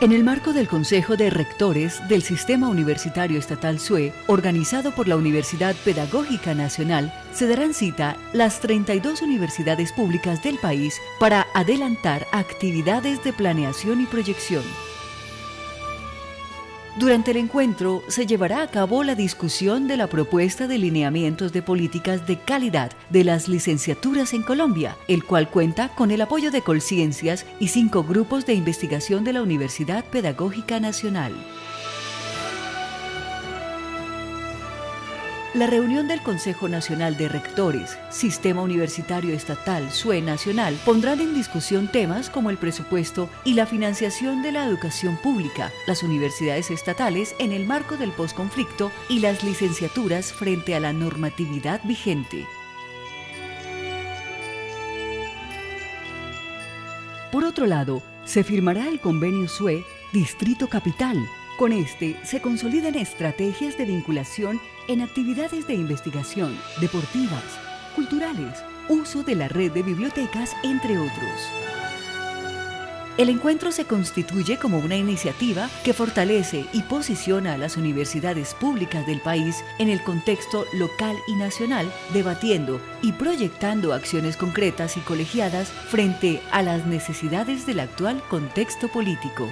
En el marco del Consejo de Rectores del Sistema Universitario Estatal SUE, organizado por la Universidad Pedagógica Nacional, se darán cita las 32 universidades públicas del país para adelantar actividades de planeación y proyección. Durante el encuentro se llevará a cabo la discusión de la propuesta de lineamientos de políticas de calidad de las licenciaturas en Colombia, el cual cuenta con el apoyo de Colciencias y cinco grupos de investigación de la Universidad Pedagógica Nacional. La reunión del Consejo Nacional de Rectores, Sistema Universitario Estatal, SUE Nacional, pondrán en discusión temas como el presupuesto y la financiación de la educación pública, las universidades estatales en el marco del posconflicto y las licenciaturas frente a la normatividad vigente. Por otro lado, se firmará el convenio SUE Distrito Capital, con este se consolidan estrategias de vinculación en actividades de investigación, deportivas, culturales, uso de la red de bibliotecas, entre otros. El encuentro se constituye como una iniciativa que fortalece y posiciona a las universidades públicas del país en el contexto local y nacional, debatiendo y proyectando acciones concretas y colegiadas frente a las necesidades del actual contexto político.